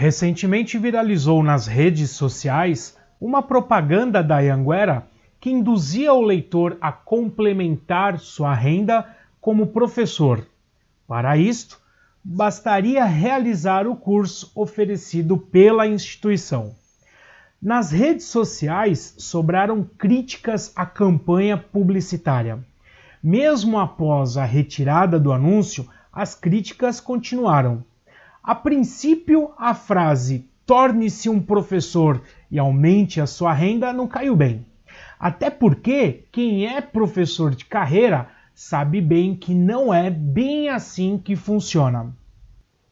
Recentemente viralizou nas redes sociais uma propaganda da Anhanguera que induzia o leitor a complementar sua renda como professor. Para isto, bastaria realizar o curso oferecido pela instituição. Nas redes sociais sobraram críticas à campanha publicitária. Mesmo após a retirada do anúncio, as críticas continuaram. A princípio, a frase torne-se um professor e aumente a sua renda não caiu bem. Até porque quem é professor de carreira sabe bem que não é bem assim que funciona.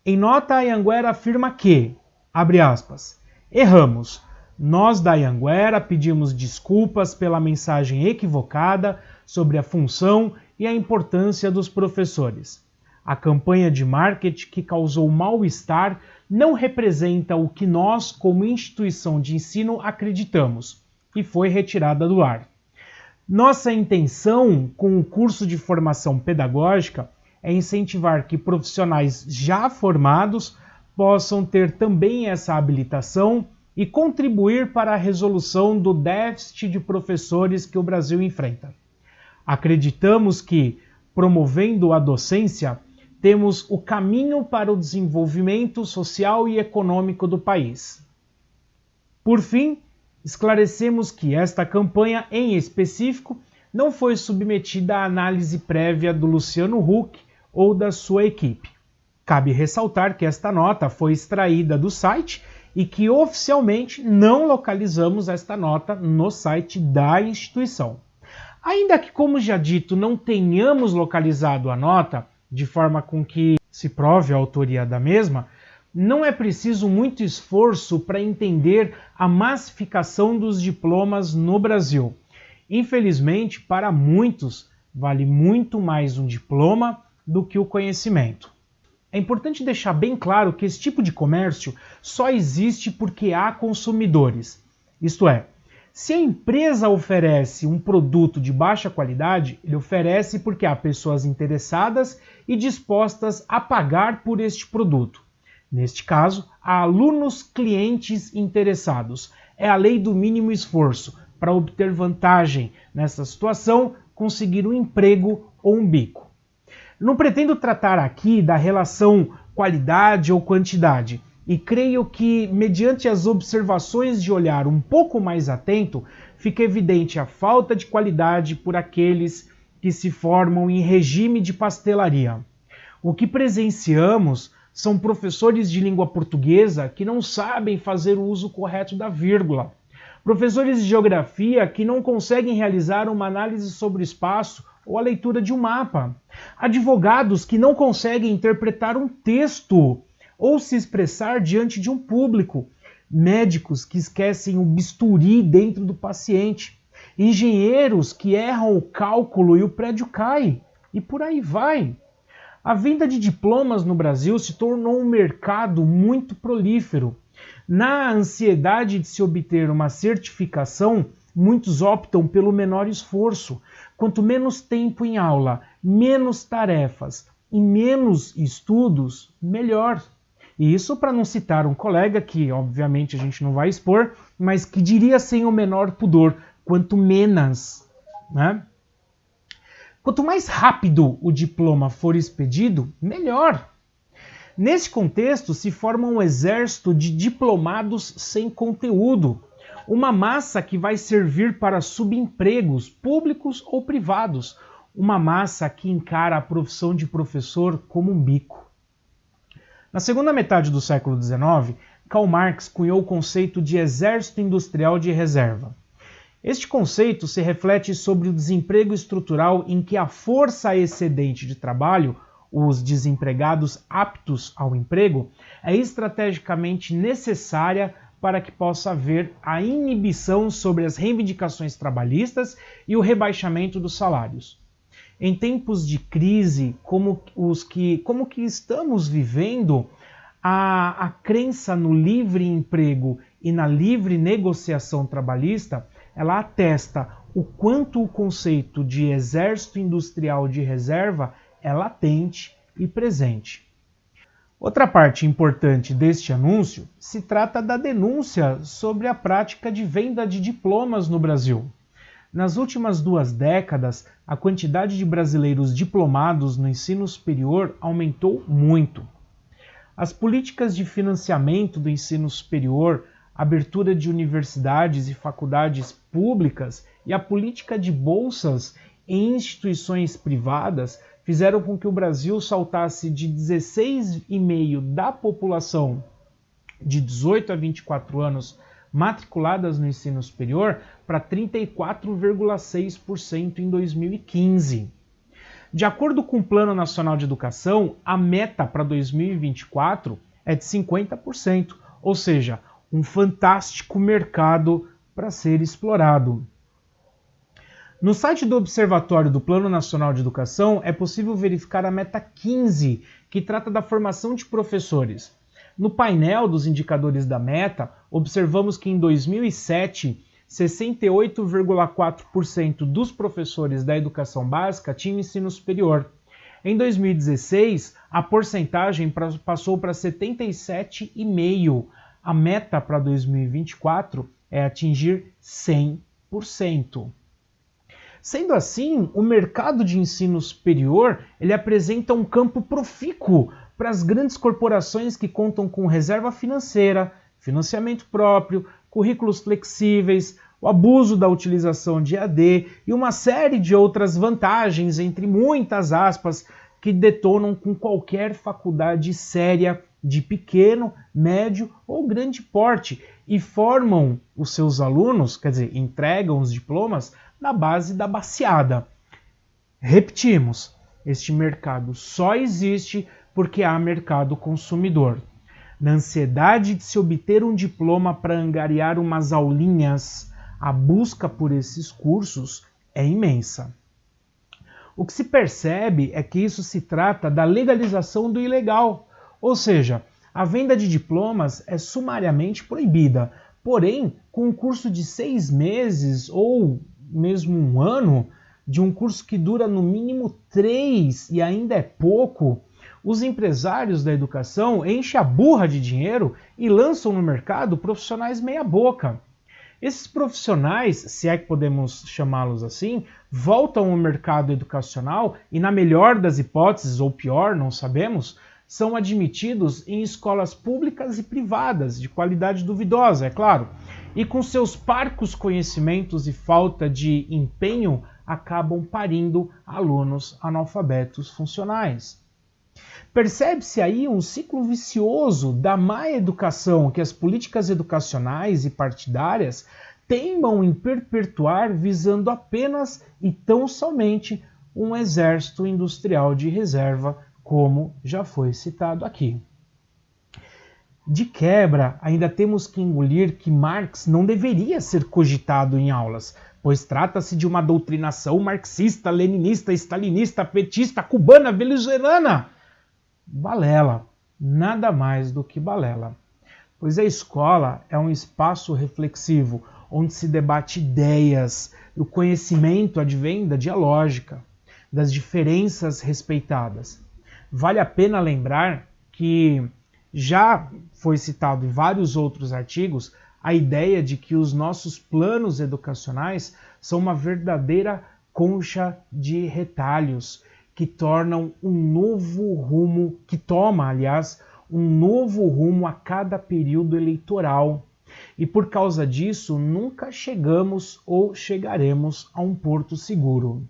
Em nota, a Anhanguera afirma que, abre aspas, erramos. Nós da Anhanguera pedimos desculpas pela mensagem equivocada sobre a função e a importância dos professores. A campanha de marketing que causou mal-estar não representa o que nós, como instituição de ensino, acreditamos e foi retirada do ar. Nossa intenção com o curso de formação pedagógica é incentivar que profissionais já formados possam ter também essa habilitação e contribuir para a resolução do déficit de professores que o Brasil enfrenta. Acreditamos que, promovendo a docência, temos o caminho para o desenvolvimento social e econômico do país. Por fim, esclarecemos que esta campanha, em específico, não foi submetida à análise prévia do Luciano Huck ou da sua equipe. Cabe ressaltar que esta nota foi extraída do site e que oficialmente não localizamos esta nota no site da instituição. Ainda que, como já dito, não tenhamos localizado a nota, de forma com que se prove a autoria da mesma, não é preciso muito esforço para entender a massificação dos diplomas no Brasil. Infelizmente, para muitos, vale muito mais um diploma do que o conhecimento. É importante deixar bem claro que esse tipo de comércio só existe porque há consumidores. Isto é, se a empresa oferece um produto de baixa qualidade, ele oferece porque há pessoas interessadas e dispostas a pagar por este produto. Neste caso, há alunos clientes interessados. É a lei do mínimo esforço para obter vantagem nessa situação, conseguir um emprego ou um bico. Não pretendo tratar aqui da relação qualidade ou quantidade, e creio que, mediante as observações de olhar um pouco mais atento, fica evidente a falta de qualidade por aqueles que se formam em regime de pastelaria. O que presenciamos são professores de língua portuguesa que não sabem fazer o uso correto da vírgula, professores de geografia que não conseguem realizar uma análise sobre o espaço ou a leitura de um mapa, advogados que não conseguem interpretar um texto ou se expressar diante de um público, médicos que esquecem o bisturi dentro do paciente, engenheiros que erram o cálculo e o prédio cai, e por aí vai. A venda de diplomas no Brasil se tornou um mercado muito prolífero. Na ansiedade de se obter uma certificação, muitos optam pelo menor esforço. Quanto menos tempo em aula, menos tarefas e menos estudos, melhor. E isso para não citar um colega que, obviamente, a gente não vai expor, mas que diria sem o menor pudor: quanto menos, né? Quanto mais rápido o diploma for expedido, melhor. Nesse contexto, se forma um exército de diplomados sem conteúdo, uma massa que vai servir para subempregos públicos ou privados, uma massa que encara a profissão de professor como um bico. Na segunda metade do século XIX, Karl Marx cunhou o conceito de exército industrial de reserva. Este conceito se reflete sobre o desemprego estrutural em que a força excedente de trabalho, os desempregados aptos ao emprego, é estrategicamente necessária para que possa haver a inibição sobre as reivindicações trabalhistas e o rebaixamento dos salários. Em tempos de crise como os que, como que estamos vivendo, a, a crença no livre emprego e na livre negociação trabalhista, ela atesta o quanto o conceito de exército industrial de reserva é latente e presente. Outra parte importante deste anúncio se trata da denúncia sobre a prática de venda de diplomas no Brasil. Nas últimas duas décadas, a quantidade de brasileiros diplomados no ensino superior aumentou muito. As políticas de financiamento do ensino superior, abertura de universidades e faculdades públicas e a política de bolsas em instituições privadas fizeram com que o Brasil saltasse de 16,5% da população de 18 a 24 anos matriculadas no ensino superior para 34,6% em 2015. De acordo com o Plano Nacional de Educação, a meta para 2024 é de 50%, ou seja, um fantástico mercado para ser explorado. No site do Observatório do Plano Nacional de Educação é possível verificar a meta 15, que trata da formação de professores. No painel dos indicadores da meta, observamos que em 2007, 68,4% dos professores da educação básica tinham ensino superior. Em 2016, a porcentagem passou para 77,5%. A meta para 2024 é atingir 100%. Sendo assim, o mercado de ensino superior ele apresenta um campo profícuo para as grandes corporações que contam com reserva financeira, financiamento próprio, currículos flexíveis, o abuso da utilização de AD e uma série de outras vantagens, entre muitas aspas, que detonam com qualquer faculdade séria de pequeno, médio ou grande porte e formam os seus alunos, quer dizer, entregam os diplomas na base da baseada. Repetimos, este mercado só existe porque há mercado consumidor. Na ansiedade de se obter um diploma para angariar umas aulinhas, a busca por esses cursos é imensa. O que se percebe é que isso se trata da legalização do ilegal, ou seja, a venda de diplomas é sumariamente proibida, porém, com um curso de seis meses ou mesmo um ano, de um curso que dura no mínimo três e ainda é pouco, os empresários da educação enchem a burra de dinheiro e lançam no mercado profissionais meia-boca. Esses profissionais, se é que podemos chamá-los assim, voltam ao mercado educacional e, na melhor das hipóteses, ou pior, não sabemos, são admitidos em escolas públicas e privadas, de qualidade duvidosa, é claro, e com seus parcos conhecimentos e falta de empenho acabam parindo alunos analfabetos funcionais. Percebe-se aí um ciclo vicioso da má educação que as políticas educacionais e partidárias teimam em perpetuar visando apenas e tão somente um exército industrial de reserva, como já foi citado aqui. De quebra, ainda temos que engolir que Marx não deveria ser cogitado em aulas, pois trata-se de uma doutrinação marxista, leninista, stalinista, petista, cubana, venezuelana. Balela, nada mais do que balela. Pois a escola é um espaço reflexivo, onde se debate ideias, o conhecimento advém da dialógica, das diferenças respeitadas. Vale a pena lembrar que já foi citado em vários outros artigos a ideia de que os nossos planos educacionais são uma verdadeira concha de retalhos que tornam um novo rumo, que toma, aliás, um novo rumo a cada período eleitoral. E por causa disso, nunca chegamos ou chegaremos a um porto seguro.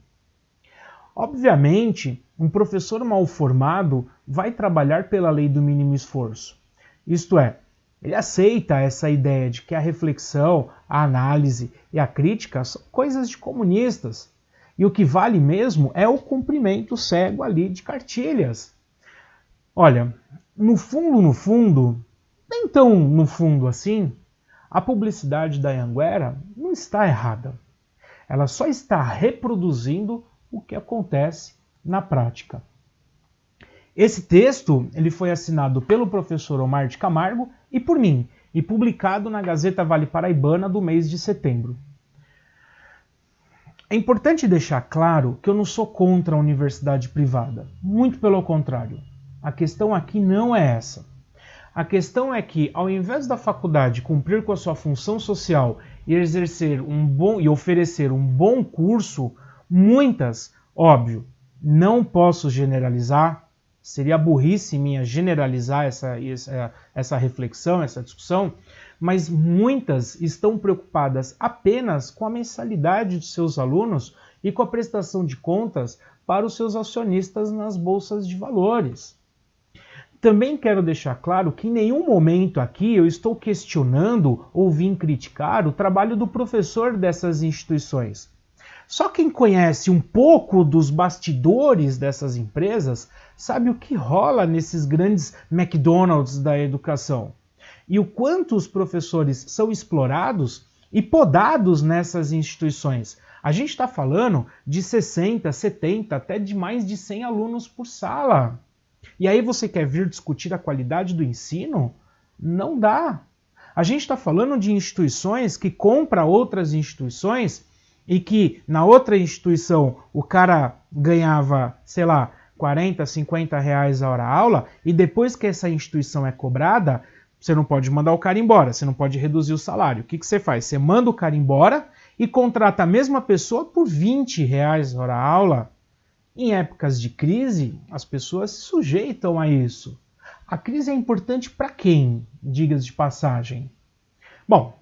Obviamente, um professor mal formado vai trabalhar pela lei do mínimo esforço. Isto é, ele aceita essa ideia de que a reflexão, a análise e a crítica são coisas de comunistas. E o que vale mesmo é o cumprimento cego ali de cartilhas. Olha, no fundo, no fundo, nem tão no fundo assim, a publicidade da Anguera não está errada. Ela só está reproduzindo o que acontece na prática. Esse texto ele foi assinado pelo professor Omar de Camargo e por mim, e publicado na Gazeta Vale Paraibana do mês de setembro. É importante deixar claro que eu não sou contra a universidade privada, muito pelo contrário. A questão aqui não é essa. A questão é que, ao invés da faculdade cumprir com a sua função social e exercer um bom e oferecer um bom curso, muitas, óbvio, não posso generalizar, seria burrice minha generalizar essa, essa, essa reflexão, essa discussão, mas muitas estão preocupadas apenas com a mensalidade de seus alunos e com a prestação de contas para os seus acionistas nas bolsas de valores. Também quero deixar claro que em nenhum momento aqui eu estou questionando ou vim criticar o trabalho do professor dessas instituições. Só quem conhece um pouco dos bastidores dessas empresas sabe o que rola nesses grandes McDonald's da educação e o quanto os professores são explorados e podados nessas instituições. A gente está falando de 60, 70, até de mais de 100 alunos por sala. E aí você quer vir discutir a qualidade do ensino? Não dá. A gente está falando de instituições que compram outras instituições e que na outra instituição o cara ganhava, sei lá, 40, 50 reais a hora aula, e depois que essa instituição é cobrada, você não pode mandar o cara embora, você não pode reduzir o salário. O que, que você faz? Você manda o cara embora e contrata a mesma pessoa por 20 reais a hora aula. Em épocas de crise, as pessoas se sujeitam a isso. A crise é importante para quem, digas de passagem? Bom,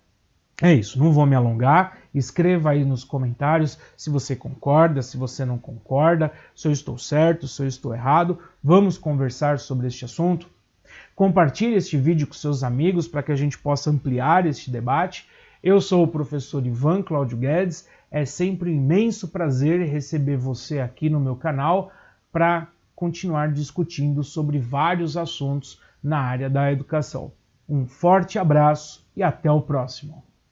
é isso, não vou me alongar. Escreva aí nos comentários se você concorda, se você não concorda, se eu estou certo, se eu estou errado. Vamos conversar sobre este assunto. Compartilhe este vídeo com seus amigos para que a gente possa ampliar este debate. Eu sou o professor Ivan Cláudio Guedes. É sempre um imenso prazer receber você aqui no meu canal para continuar discutindo sobre vários assuntos na área da educação. Um forte abraço e até o próximo.